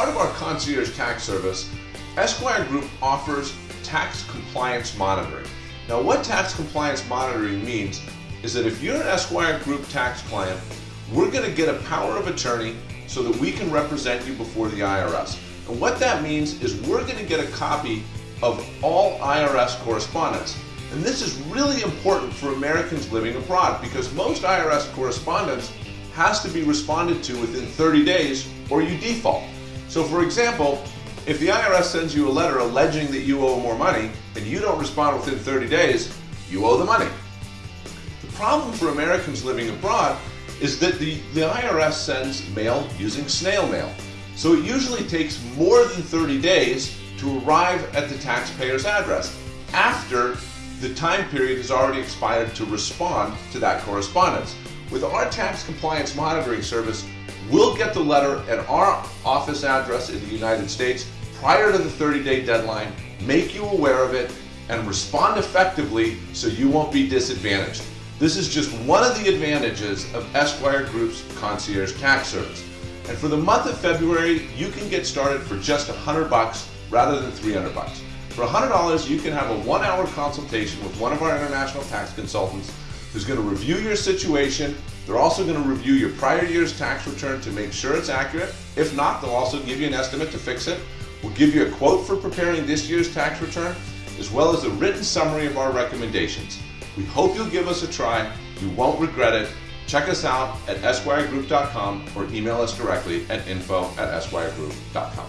part of our concierge tax service, Esquire Group offers tax compliance monitoring. Now what tax compliance monitoring means is that if you're an Esquire Group tax client, we're going to get a power of attorney so that we can represent you before the IRS. And what that means is we're going to get a copy of all IRS correspondence. And this is really important for Americans living abroad because most IRS correspondence has to be responded to within 30 days or you default. So for example, if the IRS sends you a letter alleging that you owe more money and you don't respond within 30 days, you owe the money. The problem for Americans living abroad is that the, the IRS sends mail using snail mail. So it usually takes more than 30 days to arrive at the taxpayer's address after the time period has already expired to respond to that correspondence. With our tax compliance monitoring service, we'll get the letter at our office address in the United States prior to the 30-day deadline, make you aware of it, and respond effectively so you won't be disadvantaged. This is just one of the advantages of Esquire Group's concierge tax service. And for the month of February, you can get started for just 100 bucks rather than 300 bucks. For $100, you can have a one-hour consultation with one of our international tax consultants who's going to review your situation. They're also going to review your prior year's tax return to make sure it's accurate. If not, they'll also give you an estimate to fix it. We'll give you a quote for preparing this year's tax return, as well as a written summary of our recommendations. We hope you'll give us a try. You won't regret it. Check us out at esquiregroup.com or email us directly at info at esquiregroup.com.